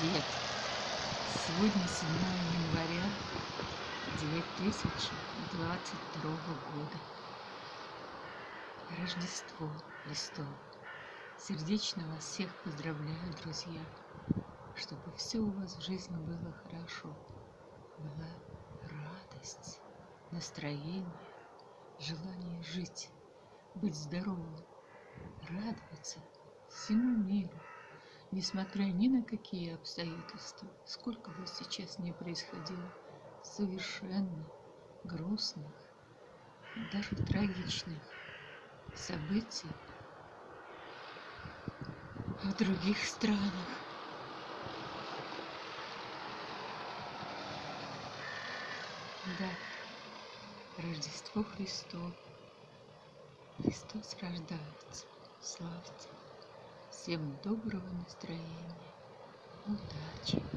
привет! Сегодня 7 января 2022 года. Рождество Христово. Сердечно вас всех поздравляю, друзья, чтобы все у вас в жизни было хорошо, была радость, настроение, желание жить, быть здоровым, радоваться всему миру, несмотря ни на какие обстоятельства, сколько бы сейчас не происходило совершенно грустных, даже трагичных событий в других странах. Да, Рождество Христово. Христос рождается. Славьте. Всем доброго настроения, удачи!